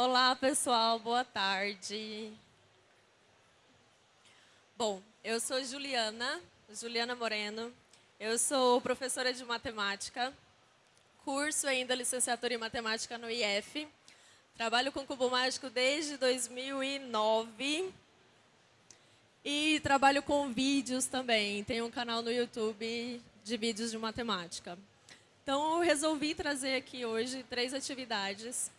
Olá, pessoal, boa tarde. Bom, eu sou Juliana, Juliana Moreno. Eu sou professora de matemática, curso ainda licenciatura em matemática no IF. Trabalho com cubo mágico desde 2009 e trabalho com vídeos também. Tenho um canal no YouTube de vídeos de matemática. Então, eu resolvi trazer aqui hoje três atividades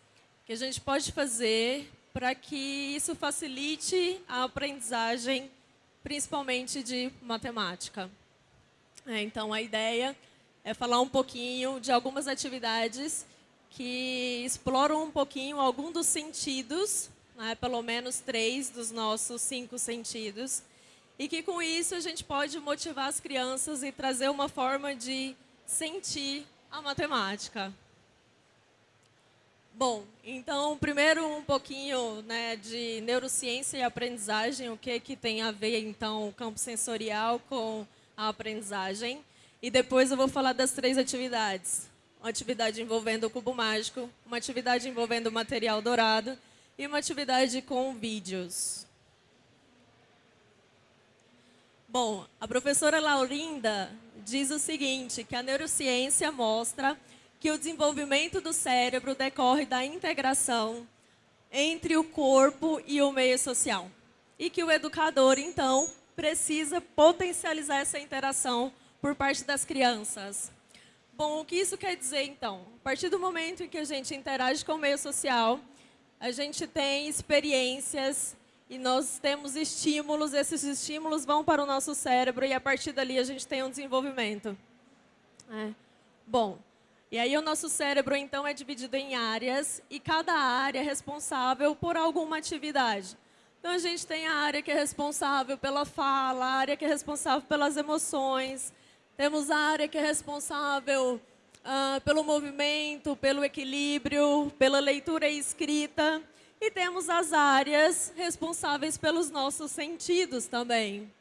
que a gente pode fazer para que isso facilite a aprendizagem, principalmente de matemática. É, então, a ideia é falar um pouquinho de algumas atividades que exploram um pouquinho algum dos sentidos, né, pelo menos três dos nossos cinco sentidos, e que com isso a gente pode motivar as crianças e trazer uma forma de sentir a matemática. Bom, então, primeiro um pouquinho né, de neurociência e aprendizagem, o que, que tem a ver, então, o campo sensorial com a aprendizagem. E depois eu vou falar das três atividades. Uma atividade envolvendo o cubo mágico, uma atividade envolvendo o material dourado e uma atividade com vídeos. Bom, a professora Laurinda diz o seguinte, que a neurociência mostra que o desenvolvimento do cérebro decorre da integração entre o corpo e o meio social. E que o educador, então, precisa potencializar essa interação por parte das crianças. Bom, o que isso quer dizer, então? A partir do momento em que a gente interage com o meio social, a gente tem experiências e nós temos estímulos, esses estímulos vão para o nosso cérebro e a partir dali a gente tem um desenvolvimento. É. Bom, e aí o nosso cérebro então é dividido em áreas e cada área é responsável por alguma atividade. Então a gente tem a área que é responsável pela fala, a área que é responsável pelas emoções, temos a área que é responsável uh, pelo movimento, pelo equilíbrio, pela leitura e escrita. E temos as áreas responsáveis pelos nossos sentidos também.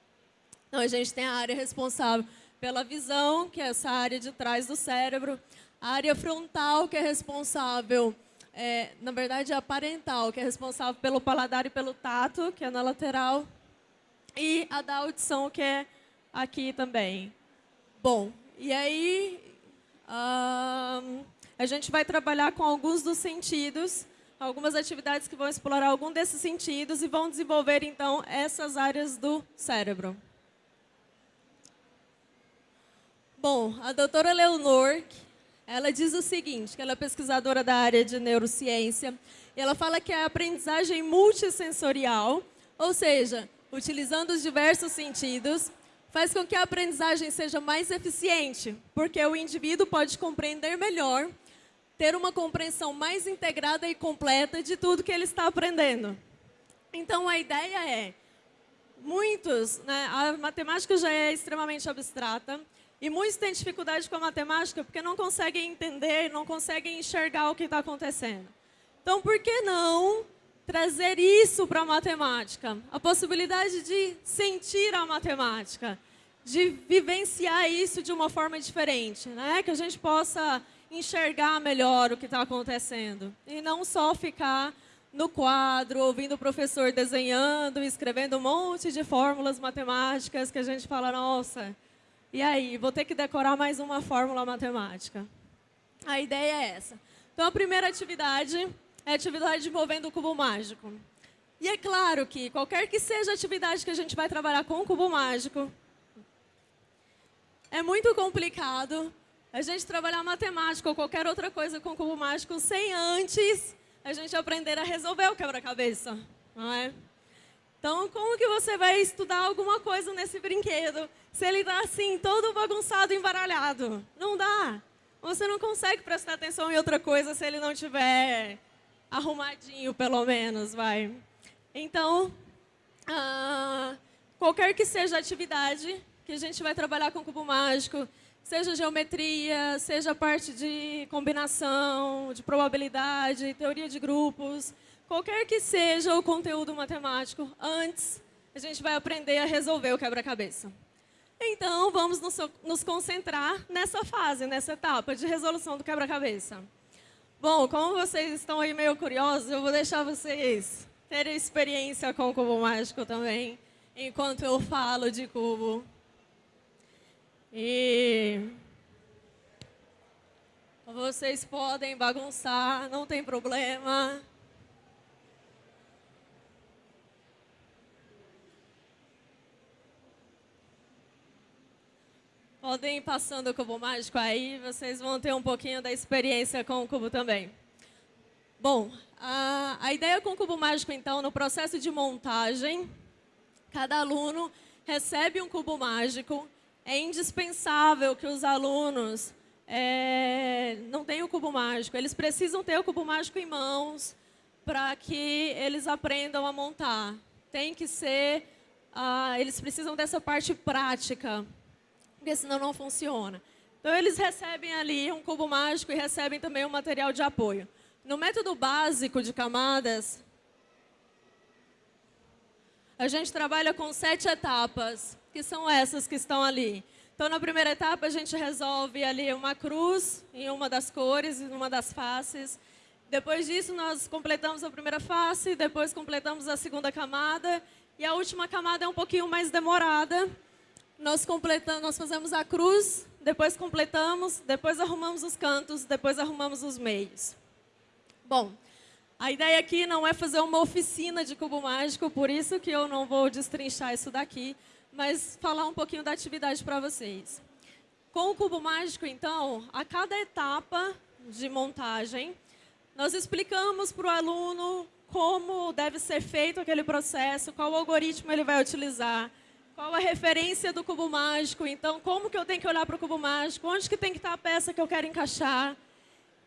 Então, a gente tem a área responsável pela visão, que é essa área de trás do cérebro. A área frontal, que é responsável, é, na verdade, a parental, que é responsável pelo paladar e pelo tato, que é na lateral. E a da audição, que é aqui também. Bom, e aí a gente vai trabalhar com alguns dos sentidos, algumas atividades que vão explorar algum desses sentidos e vão desenvolver, então, essas áreas do cérebro. Bom, a doutora Leonor, ela diz o seguinte, que ela é pesquisadora da área de neurociência, e ela fala que a aprendizagem multissensorial, ou seja, utilizando os diversos sentidos, faz com que a aprendizagem seja mais eficiente, porque o indivíduo pode compreender melhor, ter uma compreensão mais integrada e completa de tudo que ele está aprendendo. Então, a ideia é, muitos, né, a matemática já é extremamente abstrata, e muitos têm dificuldade com a matemática porque não conseguem entender, não conseguem enxergar o que está acontecendo. Então, por que não trazer isso para a matemática, a possibilidade de sentir a matemática, de vivenciar isso de uma forma diferente, né? que a gente possa enxergar melhor o que está acontecendo e não só ficar no quadro, ouvindo o professor desenhando, escrevendo um monte de fórmulas matemáticas que a gente fala, nossa, e aí, vou ter que decorar mais uma fórmula matemática. A ideia é essa. Então, a primeira atividade é a atividade envolvendo o cubo mágico. E é claro que qualquer que seja a atividade que a gente vai trabalhar com o cubo mágico, é muito complicado a gente trabalhar matemática ou qualquer outra coisa com o cubo mágico sem antes a gente aprender a resolver o quebra-cabeça, não é? Então, como que você vai estudar alguma coisa nesse brinquedo se ele está assim, todo bagunçado, embaralhado? Não dá. Você não consegue prestar atenção em outra coisa se ele não tiver arrumadinho, pelo menos, vai. Então, ah, qualquer que seja a atividade que a gente vai trabalhar com cubo mágico, seja geometria, seja parte de combinação, de probabilidade, teoria de grupos, qualquer que seja o conteúdo matemático, antes a gente vai aprender a resolver o quebra-cabeça. Então, vamos nos, concentrar nessa fase, nessa etapa de resolução do quebra-cabeça. Bom, como vocês estão aí meio curiosos, eu vou deixar vocês terem experiência com o cubo mágico também, enquanto eu falo de cubo. E vocês podem bagunçar, não tem problema. Podem ir passando o cubo mágico aí, vocês vão ter um pouquinho da experiência com o cubo também. Bom, a, a ideia com o cubo mágico, então, no processo de montagem, cada aluno recebe um cubo mágico. É indispensável que os alunos é, não tenham o cubo mágico. Eles precisam ter o cubo mágico em mãos para que eles aprendam a montar. Tem que ser, ah, eles precisam dessa parte prática porque senão não funciona. Então, eles recebem ali um cubo mágico e recebem também um material de apoio. No método básico de camadas, a gente trabalha com sete etapas, que são essas que estão ali. Então, na primeira etapa, a gente resolve ali uma cruz em uma das cores, em uma das faces. Depois disso, nós completamos a primeira face, depois completamos a segunda camada. E a última camada é um pouquinho mais demorada, nós completamos, nós fazemos a cruz, depois completamos, depois arrumamos os cantos, depois arrumamos os meios. Bom, a ideia aqui não é fazer uma oficina de cubo mágico, por isso que eu não vou destrinchar isso daqui, mas falar um pouquinho da atividade para vocês. Com o cubo mágico, então, a cada etapa de montagem, nós explicamos para o aluno como deve ser feito aquele processo, qual algoritmo ele vai utilizar, qual a referência do cubo mágico? Então, como que eu tenho que olhar para o cubo mágico? Onde que tem que estar a peça que eu quero encaixar?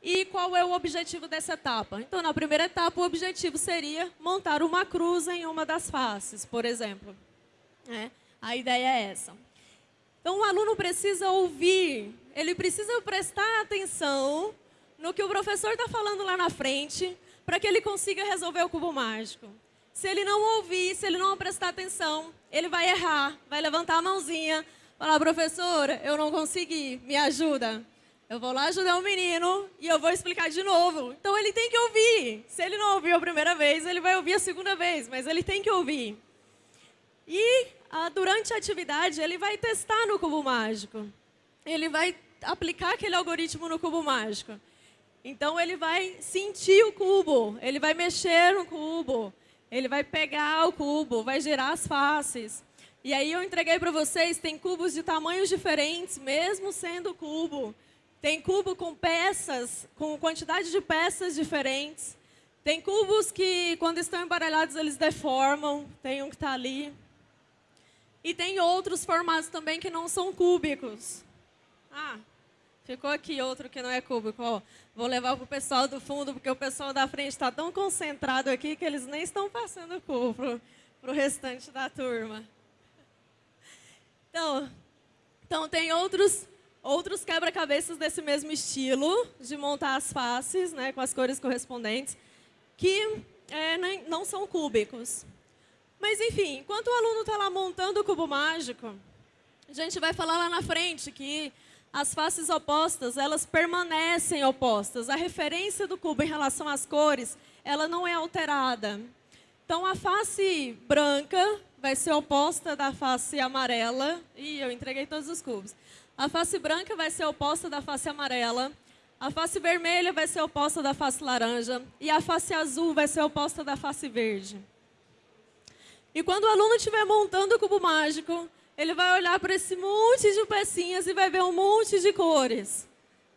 E qual é o objetivo dessa etapa? Então, na primeira etapa, o objetivo seria montar uma cruz em uma das faces, por exemplo. É, a ideia é essa. Então, o aluno precisa ouvir, ele precisa prestar atenção no que o professor está falando lá na frente, para que ele consiga resolver o cubo mágico. Se ele não ouvir, se ele não prestar atenção, ele vai errar, vai levantar a mãozinha, falar, professora, eu não consegui, me ajuda. Eu vou lá ajudar o menino e eu vou explicar de novo. Então ele tem que ouvir. Se ele não ouviu a primeira vez, ele vai ouvir a segunda vez, mas ele tem que ouvir. E ah, durante a atividade, ele vai testar no cubo mágico. Ele vai aplicar aquele algoritmo no cubo mágico. Então ele vai sentir o cubo, ele vai mexer no cubo, ele vai pegar o cubo, vai girar as faces. E aí eu entreguei para vocês, tem cubos de tamanhos diferentes, mesmo sendo cubo. Tem cubo com peças, com quantidade de peças diferentes. Tem cubos que, quando estão embaralhados, eles deformam. Tem um que está ali. E tem outros formatos também que não são cúbicos. Ah, ficou aqui outro que não é cúbico. Ó. Vou levar para o pessoal do fundo, porque o pessoal da frente está tão concentrado aqui que eles nem estão passando cubo para o restante da turma. Então, então tem outros, outros quebra-cabeças desse mesmo estilo, de montar as faces né, com as cores correspondentes, que é, não são cúbicos. Mas, enfim, enquanto o aluno está lá montando o cubo mágico, a gente vai falar lá na frente que as faces opostas, elas permanecem opostas. A referência do cubo em relação às cores, ela não é alterada. Então, a face branca vai ser oposta da face amarela. Ih, eu entreguei todos os cubos. A face branca vai ser oposta da face amarela. A face vermelha vai ser oposta da face laranja. E a face azul vai ser oposta da face verde. E quando o aluno estiver montando o cubo mágico, ele vai olhar para esse monte de pecinhas e vai ver um monte de cores.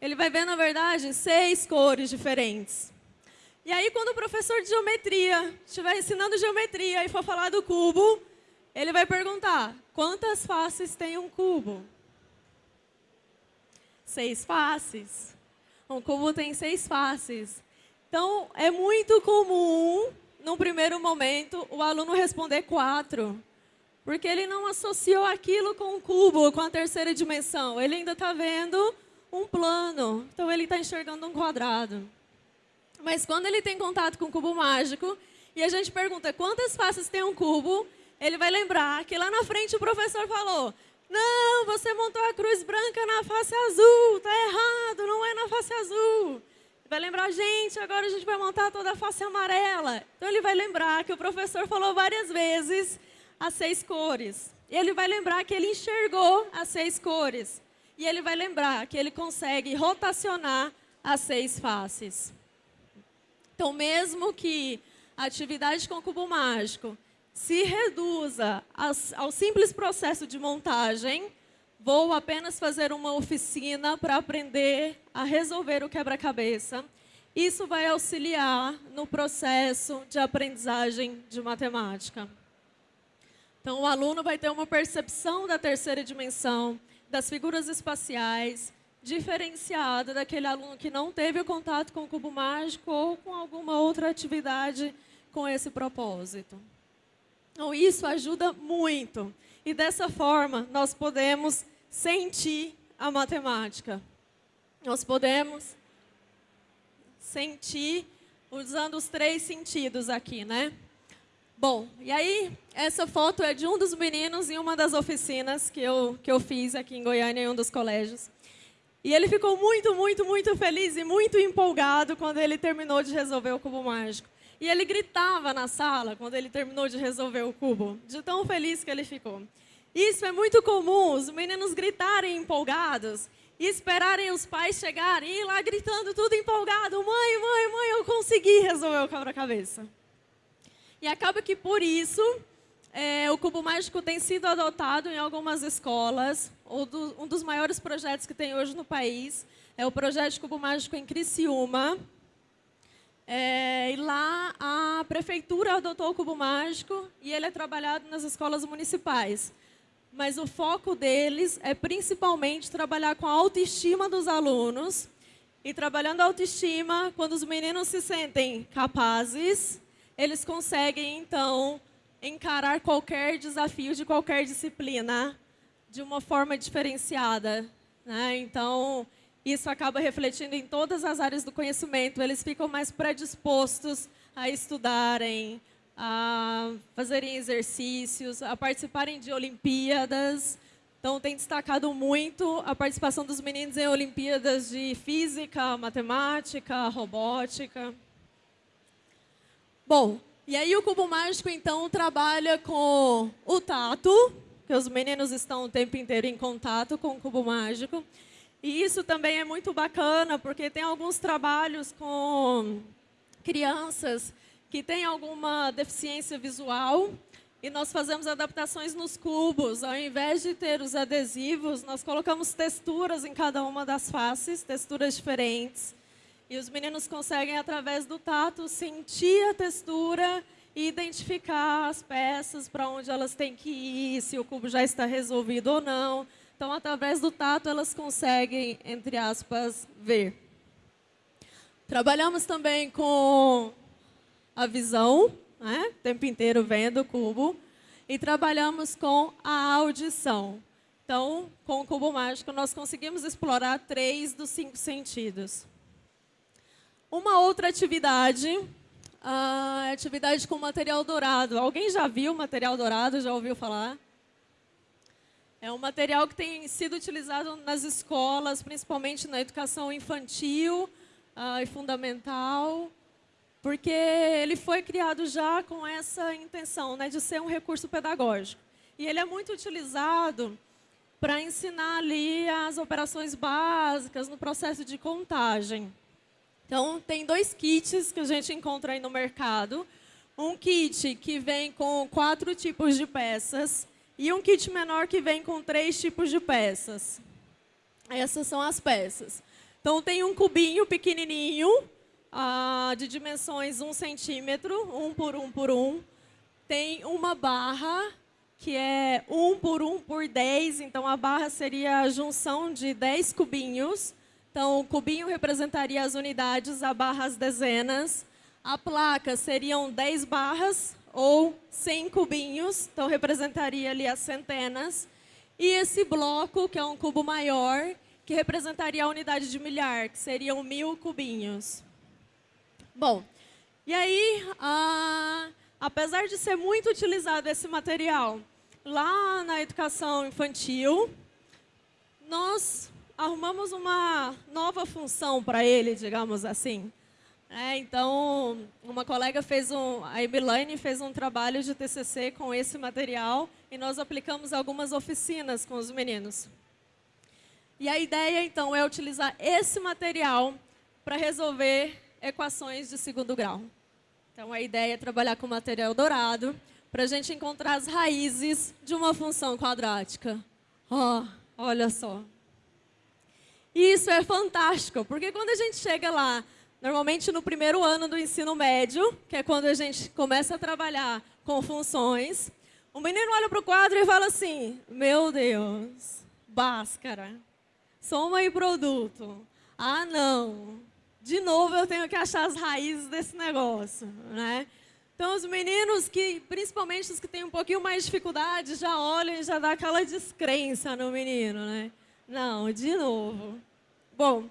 Ele vai ver, na verdade, seis cores diferentes. E aí, quando o professor de geometria estiver ensinando geometria e for falar do cubo, ele vai perguntar, quantas faces tem um cubo? Seis faces. Um cubo tem seis faces. Então, é muito comum, num primeiro momento, o aluno responder quatro. Porque ele não associou aquilo com o cubo, com a terceira dimensão. Ele ainda está vendo um plano. Então, ele está enxergando um quadrado. Mas quando ele tem contato com o cubo mágico, e a gente pergunta quantas faces tem um cubo, ele vai lembrar que lá na frente o professor falou não, você montou a cruz branca na face azul, está errado, não é na face azul. Vai lembrar, gente, agora a gente vai montar toda a face amarela. Então ele vai lembrar que o professor falou várias vezes as seis cores. Ele vai lembrar que ele enxergou as seis cores. E ele vai lembrar que ele consegue rotacionar as seis faces. Então, mesmo que a atividade com cubo mágico se reduza ao simples processo de montagem, vou apenas fazer uma oficina para aprender a resolver o quebra-cabeça. Isso vai auxiliar no processo de aprendizagem de matemática. Então, o aluno vai ter uma percepção da terceira dimensão, das figuras espaciais, diferenciada daquele aluno que não teve contato com o cubo mágico ou com alguma outra atividade com esse propósito. Então, isso ajuda muito. E dessa forma, nós podemos sentir a matemática. Nós podemos sentir usando os três sentidos aqui, né? Bom, e aí, essa foto é de um dos meninos em uma das oficinas que eu, que eu fiz aqui em Goiânia, em um dos colégios. E ele ficou muito, muito, muito feliz e muito empolgado quando ele terminou de resolver o cubo mágico. E ele gritava na sala quando ele terminou de resolver o cubo, de tão feliz que ele ficou. Isso é muito comum, os meninos gritarem empolgados e esperarem os pais chegarem e ir lá gritando tudo empolgado. Mãe, mãe, mãe, eu consegui resolver o quebra-cabeça. E acaba que por isso é, o cubo mágico tem sido adotado em algumas escolas. Do, um dos maiores projetos que tem hoje no país é o projeto cubo mágico em Criciúma. É, e lá a prefeitura adotou o cubo mágico e ele é trabalhado nas escolas municipais. Mas o foco deles é principalmente trabalhar com a autoestima dos alunos. E trabalhando a autoestima, quando os meninos se sentem capazes, eles conseguem, então, encarar qualquer desafio de qualquer disciplina de uma forma diferenciada. Né? Então, isso acaba refletindo em todas as áreas do conhecimento. Eles ficam mais predispostos a estudarem, a fazerem exercícios, a participarem de Olimpíadas. Então, tem destacado muito a participação dos meninos em Olimpíadas de Física, Matemática, Robótica. Bom, e aí o cubo mágico, então, trabalha com o tato, que os meninos estão o tempo inteiro em contato com o cubo mágico. E isso também é muito bacana, porque tem alguns trabalhos com crianças que têm alguma deficiência visual, e nós fazemos adaptações nos cubos. Ao invés de ter os adesivos, nós colocamos texturas em cada uma das faces, texturas diferentes. E os meninos conseguem, através do tato, sentir a textura e identificar as peças, para onde elas têm que ir, se o cubo já está resolvido ou não. Então, através do tato, elas conseguem, entre aspas, ver. Trabalhamos também com a visão, né? o tempo inteiro vendo o cubo. E trabalhamos com a audição. Então, com o cubo mágico, nós conseguimos explorar três dos cinco sentidos. Uma outra atividade, a atividade com material dourado. Alguém já viu material dourado? Já ouviu falar? É um material que tem sido utilizado nas escolas, principalmente na educação infantil uh, e fundamental, porque ele foi criado já com essa intenção né, de ser um recurso pedagógico. E ele é muito utilizado para ensinar ali as operações básicas no processo de contagem. Então, tem dois kits que a gente encontra aí no mercado. Um kit que vem com quatro tipos de peças e um kit menor que vem com três tipos de peças. Essas são as peças. Então, tem um cubinho pequenininho, ah, de dimensões 1 centímetro, 1 por 1 por 1. Tem uma barra, que é 1 por 1 por 10. Então, a barra seria a junção de 10 cubinhos. Então, o cubinho representaria as unidades, a barra as dezenas. A placa seriam 10 barras ou 100 cubinhos, então representaria ali as centenas. E esse bloco, que é um cubo maior, que representaria a unidade de milhar, que seriam mil cubinhos. Bom, e aí, apesar de ser muito utilizado esse material lá na educação infantil, nós arrumamos uma nova função para ele, digamos assim. É, então, uma colega fez um, a Emilaine fez um trabalho de TCC com esse material e nós aplicamos algumas oficinas com os meninos. E a ideia, então, é utilizar esse material para resolver equações de segundo grau. Então, a ideia é trabalhar com material dourado para a gente encontrar as raízes de uma função quadrática. Oh, olha só. E isso é fantástico, porque quando a gente chega lá Normalmente no primeiro ano do ensino médio, que é quando a gente começa a trabalhar com funções, o menino olha para o quadro e fala assim, meu Deus, Bhaskara, soma e produto. Ah, não, de novo eu tenho que achar as raízes desse negócio, né? Então, os meninos que, principalmente os que têm um pouquinho mais de dificuldade, já olham e já dá aquela descrença no menino, né? Não, de novo. Bom,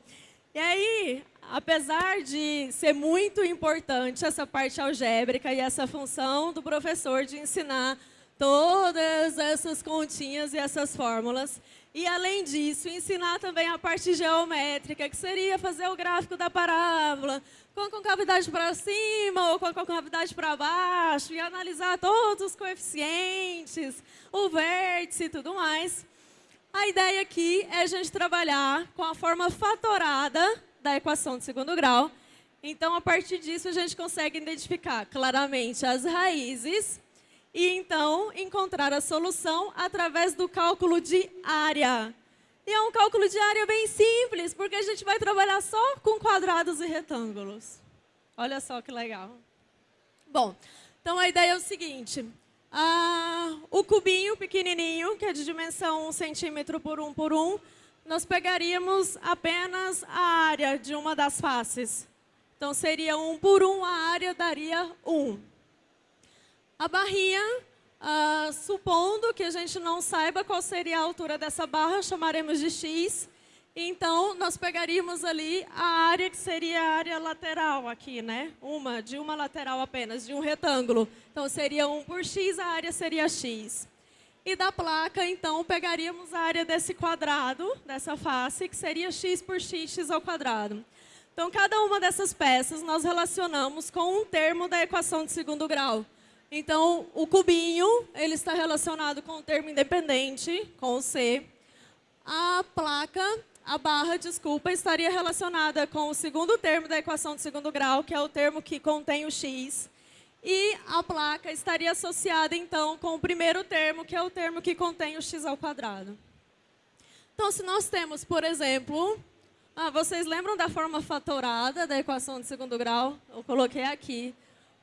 e aí, apesar de ser muito importante essa parte algébrica e essa função do professor de ensinar todas essas continhas e essas fórmulas, e, além disso, ensinar também a parte geométrica, que seria fazer o gráfico da parábola, com a concavidade para cima ou com a concavidade para baixo, e analisar todos os coeficientes, o vértice e tudo mais. A ideia aqui é a gente trabalhar com a forma fatorada da equação de segundo grau. Então, a partir disso, a gente consegue identificar claramente as raízes e, então, encontrar a solução através do cálculo de área. E é um cálculo de área bem simples, porque a gente vai trabalhar só com quadrados e retângulos. Olha só que legal. Bom, então a ideia é o seguinte. Ah, o cubinho pequenininho, que é de dimensão 1 centímetro por 1 por 1, nós pegaríamos apenas a área de uma das faces. Então, seria 1 por 1, a área daria 1. A barrinha, uh, supondo que a gente não saiba qual seria a altura dessa barra, chamaremos de x. Então, nós pegaríamos ali a área que seria a área lateral aqui, né? Uma, de uma lateral apenas, de um retângulo. Então, seria 1 por x, a área seria x. E da placa, então, pegaríamos a área desse quadrado, dessa face, que seria x por x, x ao quadrado. Então, cada uma dessas peças nós relacionamos com um termo da equação de segundo grau. Então, o cubinho, ele está relacionado com o termo independente, com o C. A placa, a barra, desculpa, estaria relacionada com o segundo termo da equação de segundo grau, que é o termo que contém o x. E a placa estaria associada, então, com o primeiro termo, que é o termo que contém o x ao quadrado. Então, se nós temos, por exemplo, ah, vocês lembram da forma fatorada da equação de segundo grau? Eu coloquei aqui.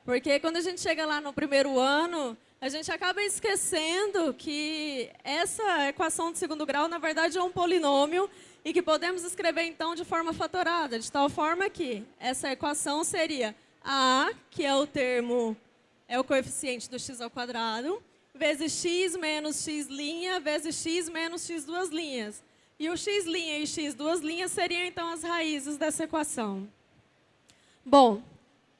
Porque quando a gente chega lá no primeiro ano, a gente acaba esquecendo que essa equação de segundo grau, na verdade, é um polinômio e que podemos escrever, então, de forma fatorada, de tal forma que essa equação seria a, que é o termo, é o coeficiente do x ao quadrado, vezes x menos x' vezes x menos x duas linhas. E o x' e x duas linhas seriam, então, as raízes dessa equação. Bom,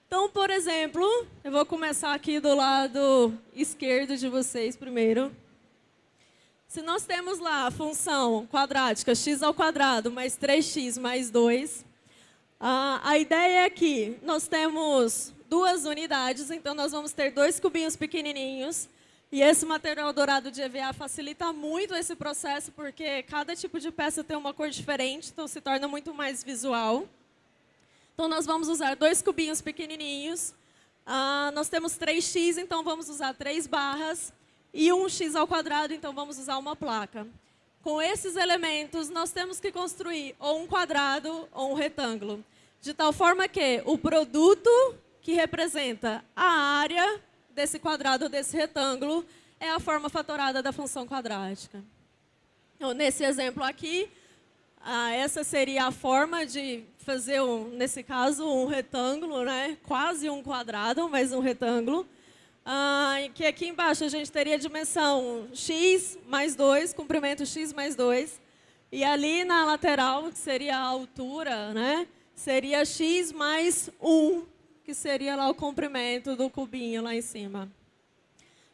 então, por exemplo, eu vou começar aqui do lado esquerdo de vocês primeiro. Se nós temos lá a função quadrática x ao quadrado mais 3x mais 2, ah, a ideia é que nós temos duas unidades, então nós vamos ter dois cubinhos pequenininhos. E esse material dourado de EVA facilita muito esse processo, porque cada tipo de peça tem uma cor diferente, então se torna muito mais visual. Então, nós vamos usar dois cubinhos pequenininhos. Ah, nós temos 3x, então vamos usar três barras. E um x ao quadrado, então vamos usar uma placa. Com esses elementos, nós temos que construir ou um quadrado ou um retângulo de tal forma que o produto que representa a área desse quadrado, desse retângulo, é a forma fatorada da função quadrática. Então, nesse exemplo aqui, ah, essa seria a forma de fazer, um, nesse caso, um retângulo, né? quase um quadrado, mas um retângulo. Ah, que aqui embaixo a gente teria a dimensão x mais 2, comprimento x mais 2. E ali na lateral, que seria a altura, né? seria x mais 1, que seria lá o comprimento do cubinho lá em cima.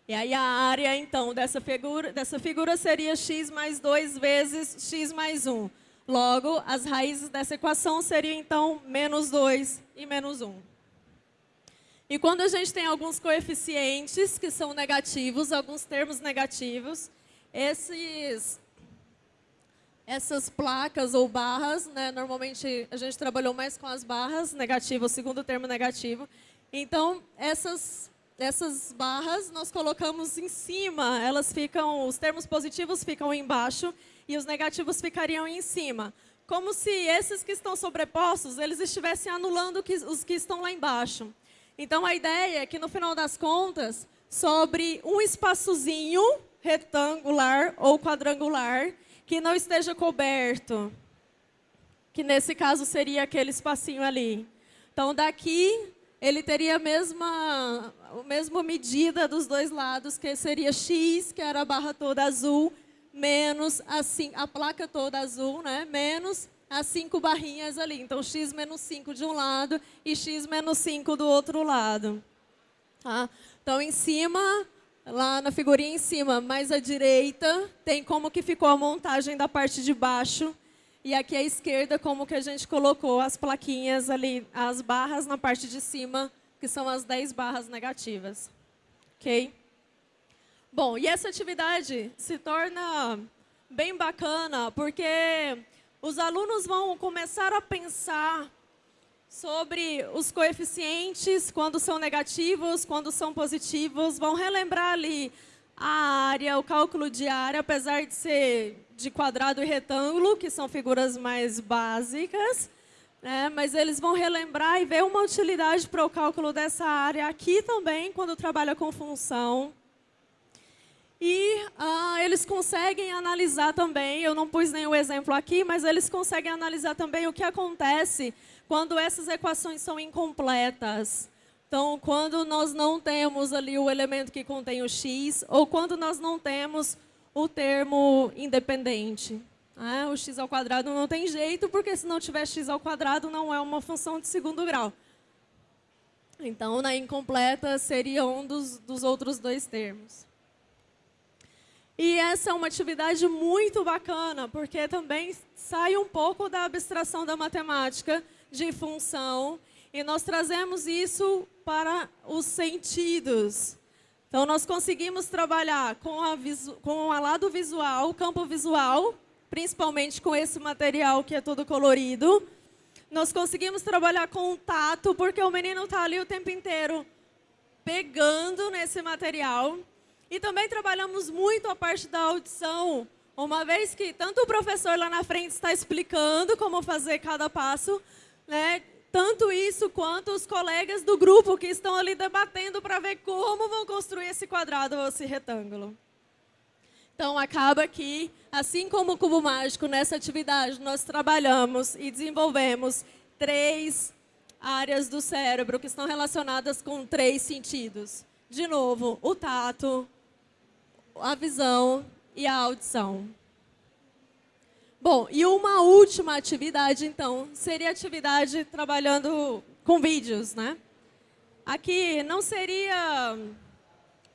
E aí a área, então, dessa figura, dessa figura seria x mais 2 vezes x mais 1. Logo, as raízes dessa equação seriam, então, menos 2 e menos 1. E quando a gente tem alguns coeficientes que são negativos, alguns termos negativos, esses, essas placas ou barras, né, normalmente a gente trabalhou mais com as barras, negativo, o segundo termo negativo. Então, essas, essas barras nós colocamos em cima, elas ficam, os termos positivos ficam embaixo e os negativos ficariam em cima. Como se esses que estão sobrepostos, eles estivessem anulando os que estão lá embaixo. Então, a ideia é que, no final das contas, sobre um espaçozinho retangular ou quadrangular que não esteja coberto, que nesse caso seria aquele espacinho ali. Então, daqui, ele teria a mesma, a mesma medida dos dois lados, que seria x, que era a barra toda azul, menos a, a placa toda azul, né? menos as cinco barrinhas ali. Então, x menos 5 de um lado e x menos 5 do outro lado. Tá? Então, em cima, lá na figurinha em cima, mais à direita, tem como que ficou a montagem da parte de baixo. E aqui à esquerda, como que a gente colocou as plaquinhas ali, as barras na parte de cima, que são as 10 barras negativas. Ok? Bom, e essa atividade se torna bem bacana, porque os alunos vão começar a pensar sobre os coeficientes, quando são negativos, quando são positivos, vão relembrar ali a área, o cálculo de área, apesar de ser de quadrado e retângulo, que são figuras mais básicas, né? mas eles vão relembrar e ver uma utilidade para o cálculo dessa área aqui também, quando trabalha com função. E ah, eles conseguem analisar também, eu não pus nenhum exemplo aqui, mas eles conseguem analisar também o que acontece quando essas equações são incompletas. Então, quando nós não temos ali o elemento que contém o x, ou quando nós não temos o termo independente. Né? O x ao quadrado não tem jeito, porque se não tiver x ao quadrado, não é uma função de segundo grau. Então, na incompleta, seria um dos, dos outros dois termos. E essa é uma atividade muito bacana, porque também sai um pouco da abstração da matemática de função e nós trazemos isso para os sentidos. Então, nós conseguimos trabalhar com a, com a lado visual, o campo visual, principalmente com esse material que é todo colorido. Nós conseguimos trabalhar com o tato, porque o menino está ali o tempo inteiro pegando nesse material. E também trabalhamos muito a parte da audição, uma vez que tanto o professor lá na frente está explicando como fazer cada passo, né? tanto isso quanto os colegas do grupo que estão ali debatendo para ver como vão construir esse quadrado ou esse retângulo. Então, acaba que, assim como o Cubo Mágico, nessa atividade nós trabalhamos e desenvolvemos três áreas do cérebro que estão relacionadas com três sentidos. De novo, o tato, a visão e a audição. Bom, e uma última atividade, então, seria atividade trabalhando com vídeos, né? Aqui não seria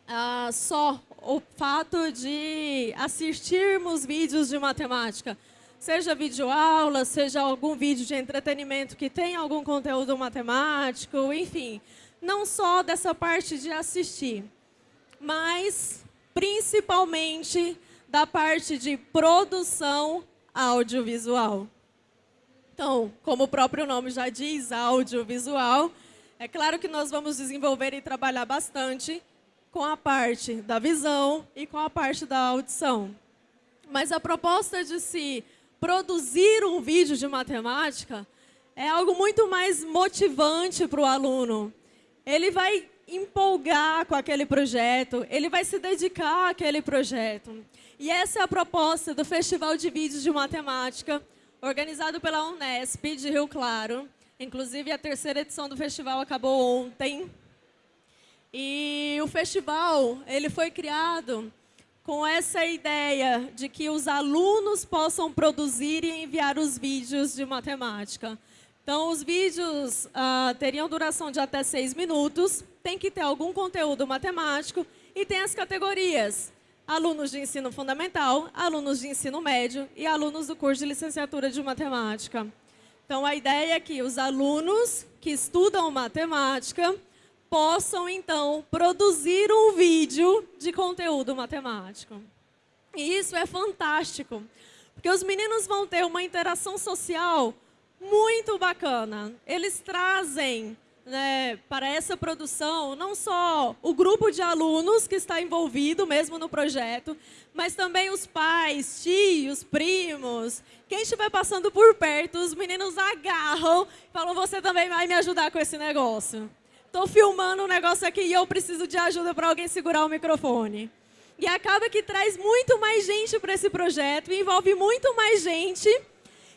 ah, só o fato de assistirmos vídeos de matemática, seja videoaula, seja algum vídeo de entretenimento que tenha algum conteúdo matemático, enfim, não só dessa parte de assistir, mas principalmente da parte de produção audiovisual. Então, como o próprio nome já diz, audiovisual, é claro que nós vamos desenvolver e trabalhar bastante com a parte da visão e com a parte da audição. Mas a proposta de se produzir um vídeo de matemática é algo muito mais motivante para o aluno. Ele vai empolgar com aquele projeto, ele vai se dedicar àquele projeto. E essa é a proposta do Festival de Vídeos de Matemática, organizado pela Unesp de Rio Claro. Inclusive, a terceira edição do festival acabou ontem. E o festival ele foi criado com essa ideia de que os alunos possam produzir e enviar os vídeos de matemática. Então, os vídeos uh, teriam duração de até seis minutos, tem que ter algum conteúdo matemático e tem as categorias. alunos de ensino fundamental, alunos de ensino médio e alunos do curso de licenciatura de matemática. Então, a ideia é que os alunos que estudam matemática possam, então, produzir um vídeo de conteúdo matemático. E isso é fantástico, porque os meninos vão ter uma interação social muito bacana. Eles trazem né, para essa produção não só o grupo de alunos que está envolvido mesmo no projeto, mas também os pais, tios, primos. Quem estiver passando por perto, os meninos agarram e falam, você também vai me ajudar com esse negócio. Estou filmando um negócio aqui e eu preciso de ajuda para alguém segurar o microfone. E acaba que traz muito mais gente para esse projeto, envolve muito mais gente,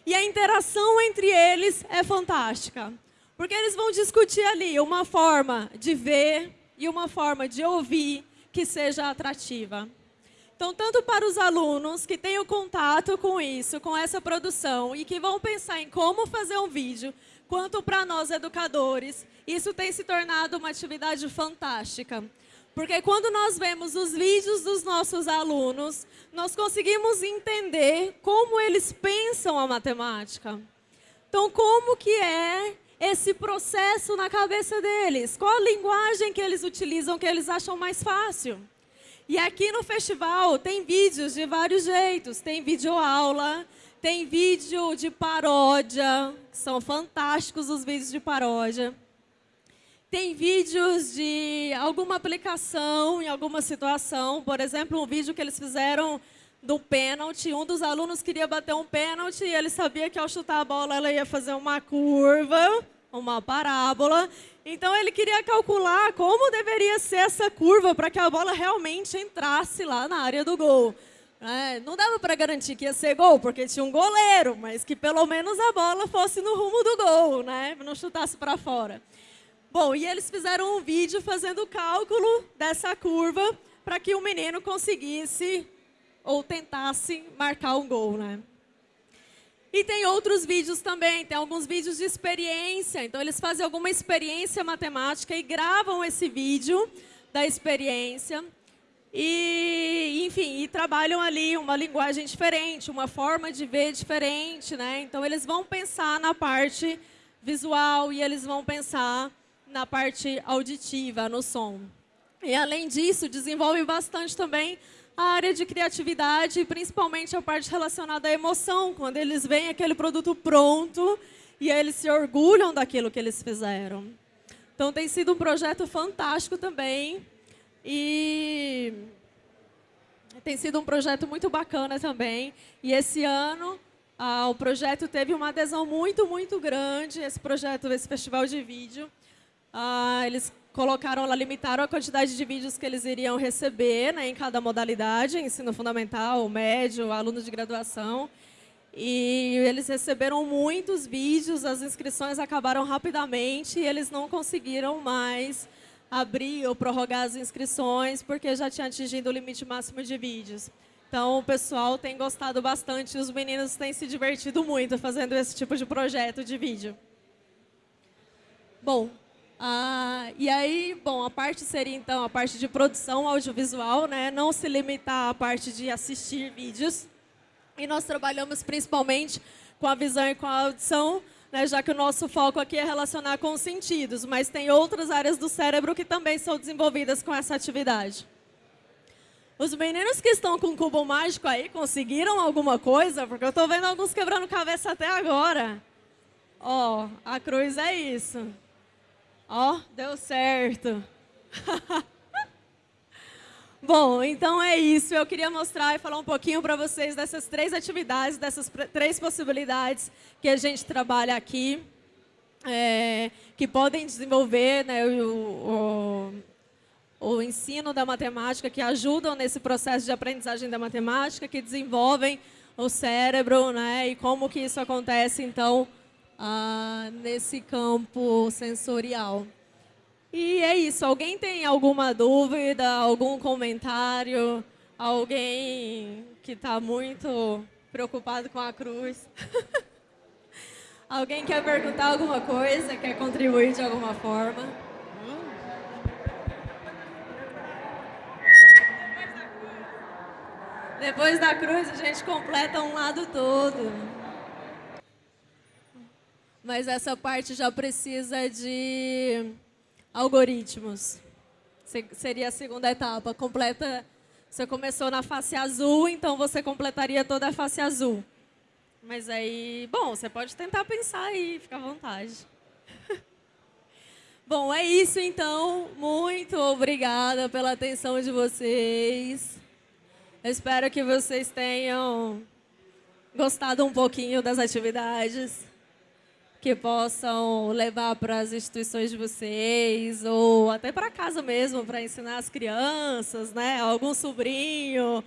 e a interação entre eles é fantástica. Porque eles vão discutir ali uma forma de ver e uma forma de ouvir que seja atrativa. Então, tanto para os alunos que têm o contato com isso, com essa produção, e que vão pensar em como fazer um vídeo, quanto para nós educadores, isso tem se tornado uma atividade fantástica. Porque quando nós vemos os vídeos dos nossos alunos, nós conseguimos entender como eles pensam a matemática. Então, como que é esse processo na cabeça deles? Qual a linguagem que eles utilizam que eles acham mais fácil? E aqui no festival tem vídeos de vários jeitos. Tem vídeo aula, tem vídeo de paródia, são fantásticos os vídeos de paródia. Tem vídeos de alguma aplicação em alguma situação. Por exemplo, um vídeo que eles fizeram do pênalti. Um dos alunos queria bater um pênalti e ele sabia que ao chutar a bola ela ia fazer uma curva, uma parábola. Então ele queria calcular como deveria ser essa curva para que a bola realmente entrasse lá na área do gol. É, não dava para garantir que ia ser gol, porque tinha um goleiro, mas que pelo menos a bola fosse no rumo do gol, né? não chutasse para fora. Bom, e eles fizeram um vídeo fazendo o cálculo dessa curva para que o menino conseguisse ou tentasse marcar um gol, né? E tem outros vídeos também, tem alguns vídeos de experiência. Então, eles fazem alguma experiência matemática e gravam esse vídeo da experiência. E, enfim, e trabalham ali uma linguagem diferente, uma forma de ver diferente, né? Então, eles vão pensar na parte visual e eles vão pensar na parte auditiva, no som. E, além disso, desenvolve bastante também a área de criatividade, principalmente a parte relacionada à emoção, quando eles veem aquele produto pronto e eles se orgulham daquilo que eles fizeram. Então, tem sido um projeto fantástico também. E tem sido um projeto muito bacana também. E esse ano, ah, o projeto teve uma adesão muito, muito grande, esse projeto, esse festival de vídeo. Ah, eles colocaram lá, limitaram a quantidade de vídeos que eles iriam receber né, em cada modalidade, ensino fundamental, médio, alunos de graduação. E eles receberam muitos vídeos, as inscrições acabaram rapidamente e eles não conseguiram mais abrir ou prorrogar as inscrições porque já tinha atingido o limite máximo de vídeos. Então, o pessoal tem gostado bastante, os meninos têm se divertido muito fazendo esse tipo de projeto de vídeo. Bom, ah, e aí, bom, a parte seria então a parte de produção audiovisual, né? não se limitar à parte de assistir vídeos. E nós trabalhamos principalmente com a visão e com a audição, né? já que o nosso foco aqui é relacionar com os sentidos, mas tem outras áreas do cérebro que também são desenvolvidas com essa atividade. Os meninos que estão com o cubo mágico aí, conseguiram alguma coisa? Porque eu estou vendo alguns quebrando cabeça até agora. Ó, oh, a cruz é isso. Ó, oh, deu certo. Bom, então é isso. Eu queria mostrar e falar um pouquinho para vocês dessas três atividades, dessas três possibilidades que a gente trabalha aqui, é, que podem desenvolver né, o, o, o ensino da matemática, que ajudam nesse processo de aprendizagem da matemática, que desenvolvem o cérebro, né, e como que isso acontece, então, ah, nesse campo sensorial. E é isso. Alguém tem alguma dúvida, algum comentário? Alguém que está muito preocupado com a cruz? Alguém quer perguntar alguma coisa? Quer contribuir de alguma forma? Depois da cruz, a gente completa um lado todo. Mas essa parte já precisa de algoritmos. Seria a segunda etapa. Completa. Você começou na face azul, então você completaria toda a face azul. Mas aí, bom, você pode tentar pensar aí, fica à vontade. bom, é isso então. Muito obrigada pela atenção de vocês. Espero que vocês tenham gostado um pouquinho das atividades, que possam levar para as instituições de vocês, ou até para casa mesmo, para ensinar as crianças, né? Algum sobrinho,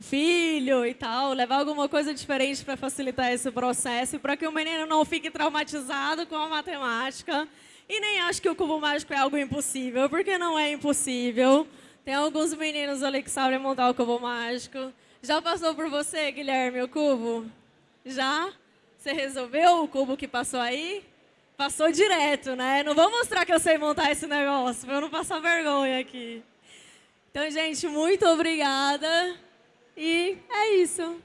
filho e tal, levar alguma coisa diferente para facilitar esse processo, para que o menino não fique traumatizado com a matemática e nem ache que o cubo mágico é algo impossível, porque não é impossível. Tem alguns meninos ali que sabem montar o cubo mágico. Já passou por você, Guilherme, o cubo? Já? Você resolveu o cubo que passou aí? Passou direto, né? Não vou mostrar que eu sei montar esse negócio, para eu não passar vergonha aqui. Então, gente, muito obrigada. E é isso.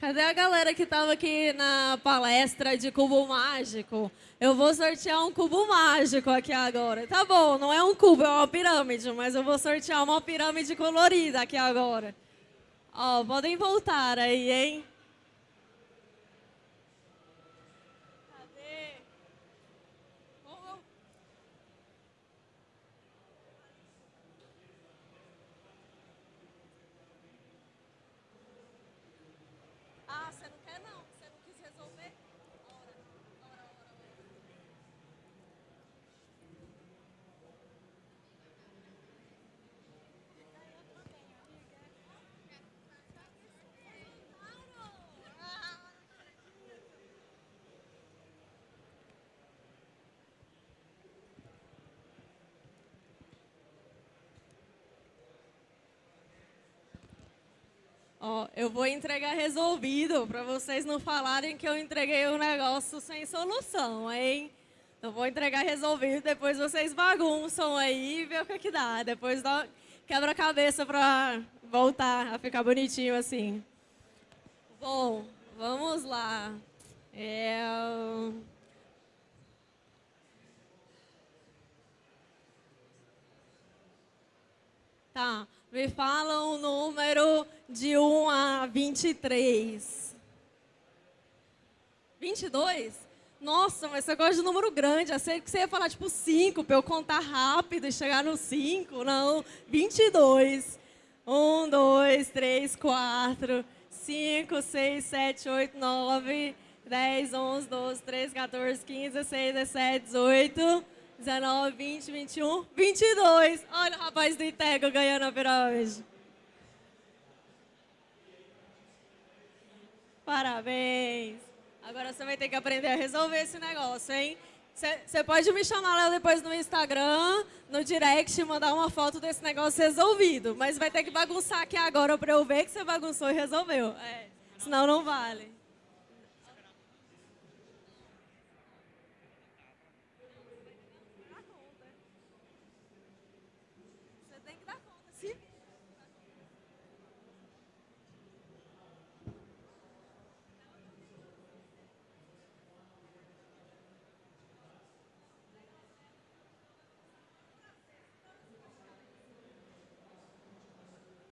Cadê a galera que estava aqui na palestra de cubo mágico? Eu vou sortear um cubo mágico aqui agora. Tá bom, não é um cubo, é uma pirâmide, mas eu vou sortear uma pirâmide colorida aqui agora. Ó, podem voltar aí, hein? Ó, eu vou entregar resolvido, para vocês não falarem que eu entreguei um negócio sem solução, hein? Eu vou entregar resolvido, depois vocês bagunçam aí e vê o que, que dá. Depois dá quebra-cabeça para voltar a ficar bonitinho assim. Bom, vamos lá. É... Tá. Me fala um número de 1 a 23. 22? Nossa, mas você gosta de número grande. Achei que você ia falar tipo 5 para eu contar rápido e chegar no 5. Não, 22. 1, 2, 3, 4, 5, 6, 7, 8, 9, 10, 11, 12, 13, 14, 15, 16, 17, 18, 19, 20, 21, 22. Olha o rapaz do Itego ganhando a pirâmide. Parabéns. Agora você vai ter que aprender a resolver esse negócio, hein? Você pode me chamar lá depois no Instagram, no direct, mandar uma foto desse negócio resolvido. Mas vai ter que bagunçar aqui agora para eu ver que você bagunçou e resolveu. É, senão não vale.